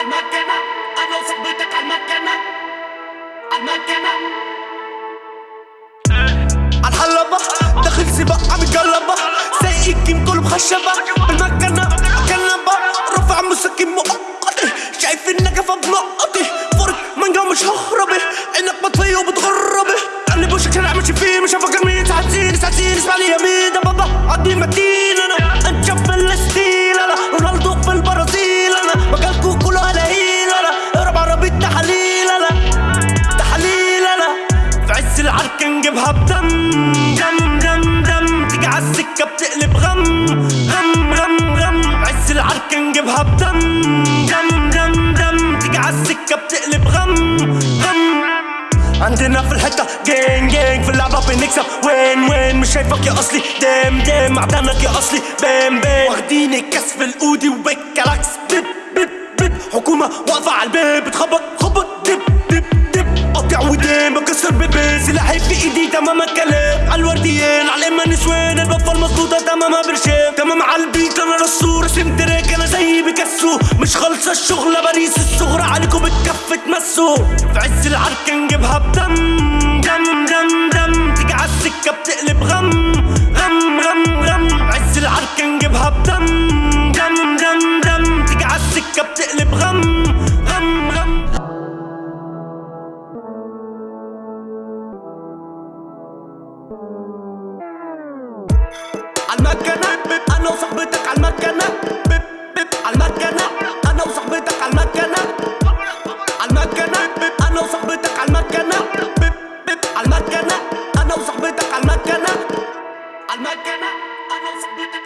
المكنة أنا وصاحبتك عالمكنة عالمكنة عالحلبة داخل سباق عم سايق الجيم كله مخشبة بالمكنة كنبة رافع مسكن مؤقتي شايف النجفة بنقطي فرق مانجا مش ههربي عينك مطفية وبتغربي قلب وشك شارع ماشي فيه مش هفكر مين ساعتين ساعتين اسمع لي يمين ده بابا متين نجيبها بدم دم دم دم. تيجي عالسكة بتقلب غم غم غم غم. عز العركة نجيبها بدم دم دم دم. تيجي عالسكة بتقلب غم غم. عندنا في الحتة جين جين في اللعبة بنكسب. وين وين؟ مش شايفك يا أصلي. دام دام. معدنك يا أصلي. بام بام. واخدين الكاس في الأودي وبالكلاكس بيب بيب بيب. حكومة واقفة على الباب. بتخبط خبط. دب دب دب. قاطع ودين بكسر ايدي تمام الكلام على الورديين على اما نسوان البفة المظبوطة تمام برشام تمام على البيت أنا رسول. رسم تراك أنا زي بيكاسو مش خالصة الشغلة باريس الصغرى. عليكم بالكف تمسوا في عز العركة نجيبها بدم دم دم دم. تيجي عالسكة بتقلب غم غم غم غم. عز العركة نجيبها بدم. عالمكنة أنا وصاحبتك عالمكنة بيب بيب